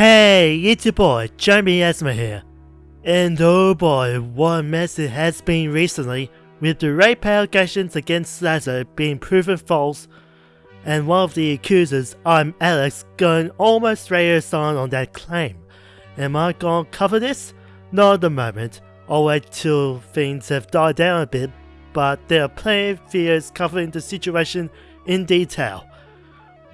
Hey, it's your boy, Jeremy Asma here. And oh boy, what a mess it has been recently, with the rape allegations against Slazo being proven false, and one of the accusers, I'm Alex, going almost radio silent on that claim. Am I gonna cover this? Not at the moment. I'll wait till things have died down a bit, but there are plenty of videos covering the situation in detail.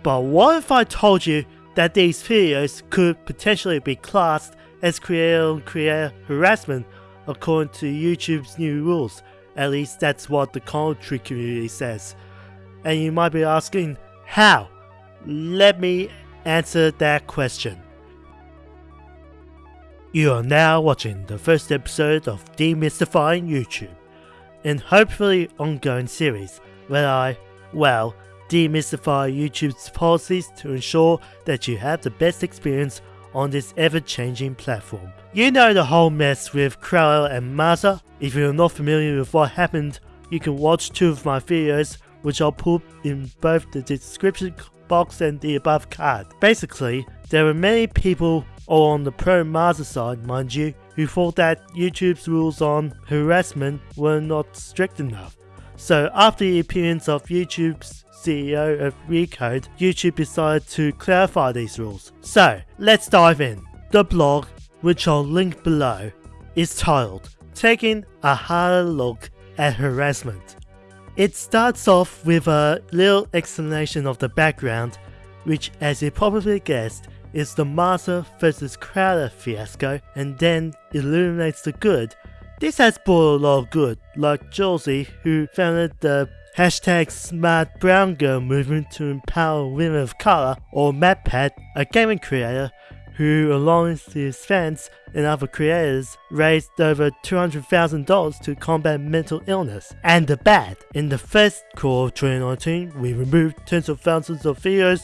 But what if I told you that these videos could potentially be classed as creator-on-creator harassment according to YouTube's new rules. At least that's what the commentary community says. And you might be asking, how? Let me answer that question. You are now watching the first episode of Demystifying YouTube, and hopefully ongoing series where I, well, demystify YouTube's policies to ensure that you have the best experience on this ever-changing platform. You know the whole mess with Crowder and Maza? If you're not familiar with what happened, you can watch two of my videos which I'll put in both the description box and the above card. Basically, there were many people, or on the pro Maza side mind you, who thought that YouTube's rules on harassment were not strict enough. So after the appearance of YouTube's CEO of Recode, YouTube decided to clarify these rules. So, let's dive in. The blog, which I'll link below, is titled Taking a Harder Look at Harassment. It starts off with a little explanation of the background, which as you probably guessed, is the Maza vs Crowder fiasco, and then illuminates the good. This has brought a lot of good, like Josie, who founded the Hashtag Smart Brown Girl movement to empower women of color, or MatPat, a gaming creator who, along with his fans and other creators, raised over $200,000 to combat mental illness. And the bad, in the first quarter of 2019, we removed tens of thousands of videos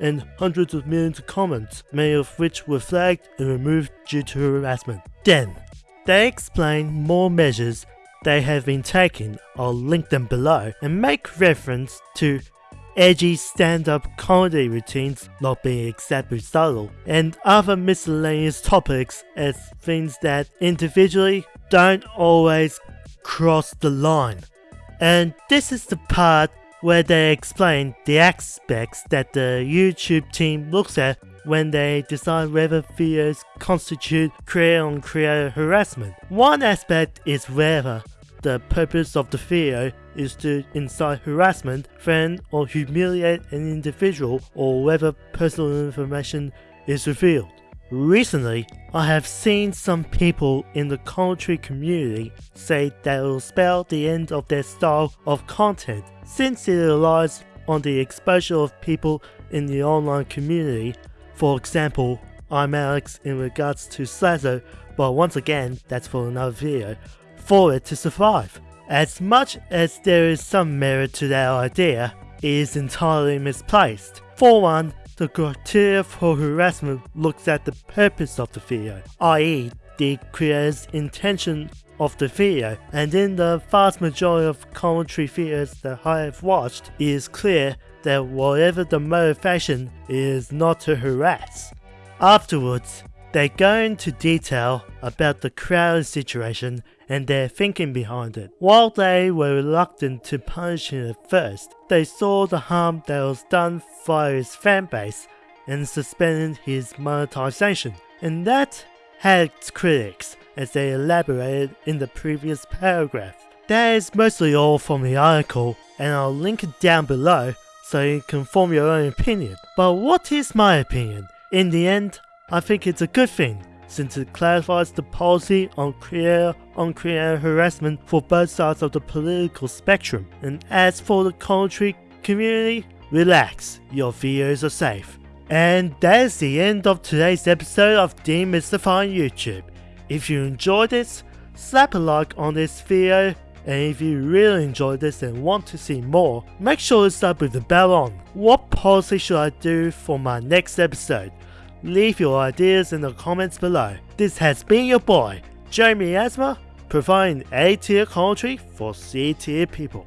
and hundreds of millions of comments, many of which were flagged and removed due to harassment. Then, they explain more measures they have been taking, I'll link them below, and make reference to edgy stand-up comedy routines not being exactly subtle, and other miscellaneous topics as things that individually don't always cross the line. And this is the part where they explain the aspects that the YouTube team looks at when they decide whether fears constitute creator-on-creator harassment. One aspect is whether the purpose of the video is to incite harassment, threaten or humiliate an individual or whether personal information is revealed. Recently, I have seen some people in the commentary community say that it will spell the end of their style of content since it relies on the exposure of people in the online community. For example, I'm Alex in regards to Slazo, but once again, that's for another video for it to survive. As much as there is some merit to that idea, it is entirely misplaced. For one, the criteria for harassment looks at the purpose of the video, i.e. the creator's intention of the video, and in the vast majority of commentary videos that I have watched, it is clear that whatever the motivation is not to harass. Afterwards, they go into detail about the crowd situation and their thinking behind it. While they were reluctant to punish him at first, they saw the harm that was done via his fanbase and suspended his monetization. And that had critics, as they elaborated in the previous paragraph. That is mostly all from the article, and I'll link it down below so you can form your own opinion. But what is my opinion? In the end, I think it's a good thing since it clarifies the policy on creator on creator harassment for both sides of the political spectrum. And as for the commentary community, relax, your videos are safe. And that is the end of today's episode of Demystifying YouTube. If you enjoyed this, slap a like on this video and if you really enjoyed this and want to see more, make sure to sub with the bell on. What policy should I do for my next episode? Leave your ideas in the comments below. This has been your boy, Jeremy Asma, providing A tier commentary for C tier people.